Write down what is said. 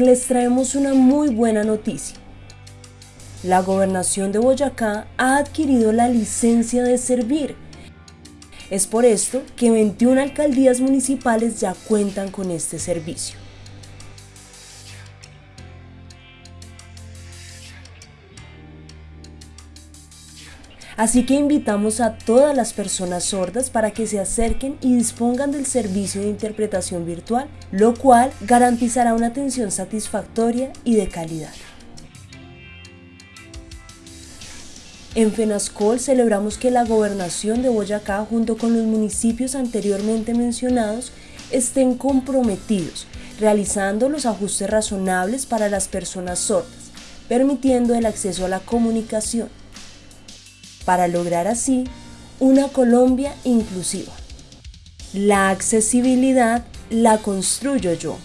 les traemos una muy buena noticia. La gobernación de Boyacá ha adquirido la licencia de servir. Es por esto que 21 alcaldías municipales ya cuentan con este servicio. Así que invitamos a todas las personas sordas para que se acerquen y dispongan del servicio de interpretación virtual, lo cual garantizará una atención satisfactoria y de calidad. En FENASCOL celebramos que la Gobernación de Boyacá junto con los municipios anteriormente mencionados estén comprometidos, realizando los ajustes razonables para las personas sordas, permitiendo el acceso a la comunicación, para lograr así una Colombia inclusiva. La accesibilidad la construyo yo.